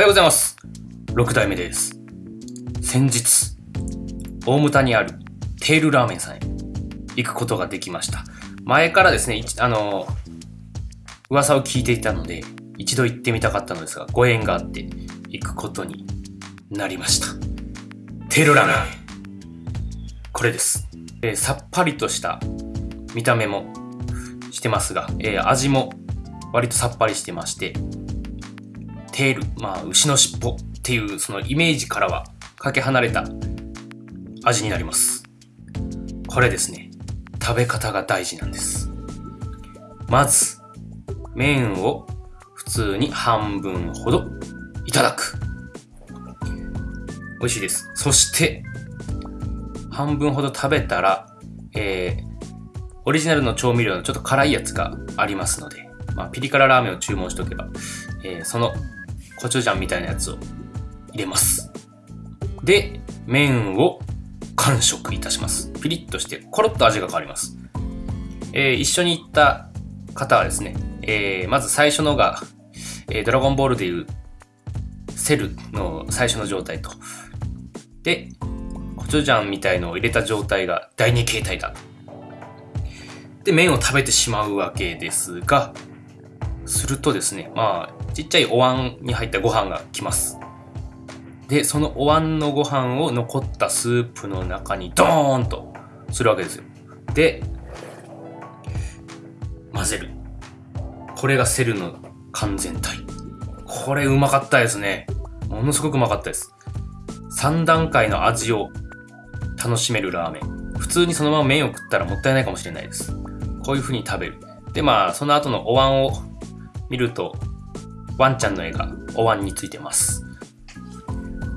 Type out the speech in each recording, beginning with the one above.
おはようございます。6代目です。先日、大牟田にあるテールラーメンさんへ行くことができました。前からですね、あの、噂を聞いていたので、一度行ってみたかったのですが、ご縁があって行くことになりました。テールラーメン。これです。えーさっぱりとした見た目もしてますが、えー味も割とさっぱりしてまして、テール、まあ、牛の尻尾っていうそのイメージからはかけ離れた味になります。これですね、食べ方が大事なんです。まず、麺を普通に半分ほどいただく。美味しいです。そして、半分ほど食べたら、えー、オリジナルの調味料のちょっと辛いやつがありますので、まあ、ピリ辛ラーメンを注文しとけば、えーそのコチュジャンみたいなやつを入れます。で、麺を完食いたします。ピリッとして、コロッと味が変わります。えー一緒に行った方はですね、えーまず最初のが、えードラゴンボールでいうセルの最初の状態と、で、コチュジャンみたいのを入れた状態が第二形態だ。で、麺を食べてしまうわけですが、するとですね、まあ、ちっちゃいお椀に入ったご飯が来ます。で、そのお椀のご飯を残ったスープの中にドーンとするわけですよ。で、混ぜる。これがセルの完全体。これうまかったですね。ものすごくうまかったです。3段階の味を楽しめるラーメン。普通にそのまま麺を食ったらもったいないかもしれないです。こういう風に食べる。で、まあ、その後のお椀を見ると、ワンちゃんの絵がお椀についてます。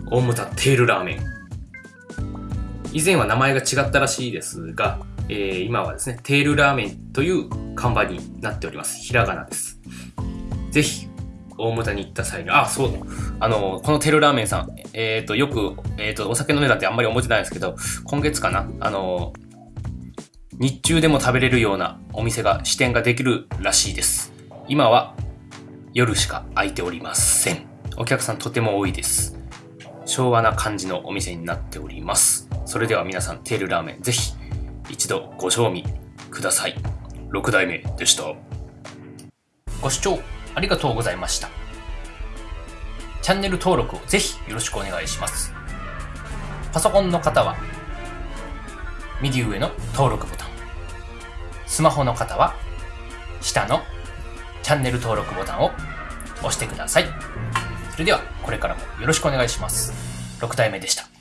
大牟田テールラーメン。以前は名前が違ったらしいですが、えー今はですね、テールラーメンという看板になっております。ひらがなです。ぜひ、大牟田に行った際に、あ、そうだ。あの、このテールラーメンさん、えっ、と、よく、えっ、と、お酒飲んでたってあんまり思ってないんですけど、今月かなあの、日中でも食べれるようなお店が、支店ができるらしいです。今は夜しか開いておりません。お客さんとても多いです。昭和な感じのお店になっております。それでは皆さん、テールラーメンぜひ一度ご賞味ください。6代目でした。ご視聴ありがとうございました。チャンネル登録をぜひよろしくお願いします。パソコンの方は右上の登録ボタン。スマホの方は下のチャンネル登録ボタンを押してください。それではこれからもよろしくお願いします。6体目でした。